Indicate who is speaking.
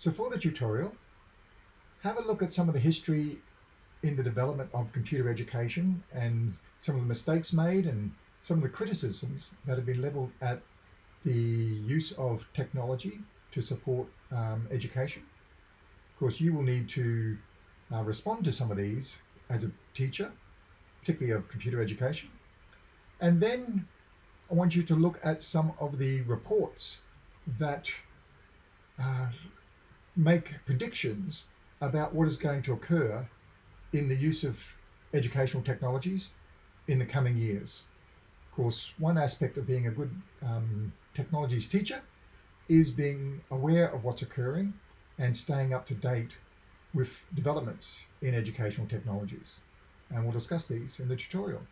Speaker 1: So for the tutorial, have a look at some of the history in the development of computer education and some of the mistakes made and some of the criticisms that have been leveled at the use of technology to support um, education. Of course, you will need to uh, respond to some of these as a teacher, particularly of computer education. And then I want you to look at some of the reports that uh, make predictions about what is going to occur in the use of educational technologies in the coming years. Of course, one aspect of being a good um, technologies teacher is being aware of what's occurring and staying up to date with developments in educational technologies. And we'll discuss these in the tutorial.